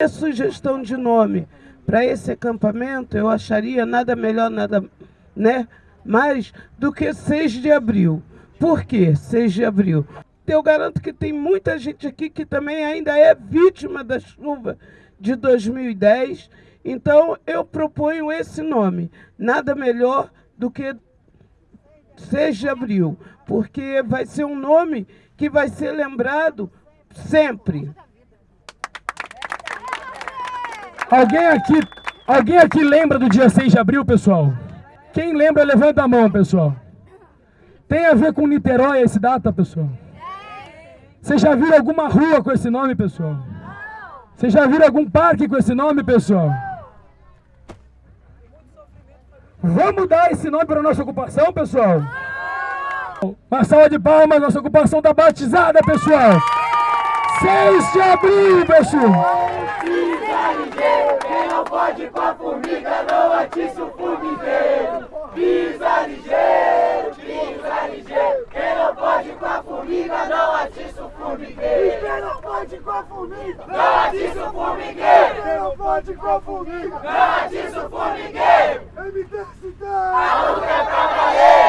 A sugestão de nome para esse acampamento, eu acharia nada melhor, nada né, mais do que 6 de abril. Por quê 6 de abril? Eu garanto que tem muita gente aqui que também ainda é vítima da chuva de 2010. Então, eu proponho esse nome. Nada melhor do que 6 de abril, porque vai ser um nome que vai ser lembrado sempre. Alguém aqui, alguém aqui lembra do dia 6 de abril, pessoal? Quem lembra, levanta a mão, pessoal. Tem a ver com Niterói esse data, pessoal? Você já viu alguma rua com esse nome, pessoal? Você já viu algum parque com esse nome, pessoal? Vamos dar esse nome para a nossa ocupação, pessoal? Uma salva de palmas, nossa ocupação está batizada, pessoal! 6 de abril, pessoal! Quem não pode com a formiga não atiça o formigueiro. Pisa ligeiro, pisa ligeiro. Quem não pode com a formiga não atiça o formigueiro. Quem não pode com a formiga não atiça o formigueiro. Quem não pode com a formiga não atiça o formigueiro.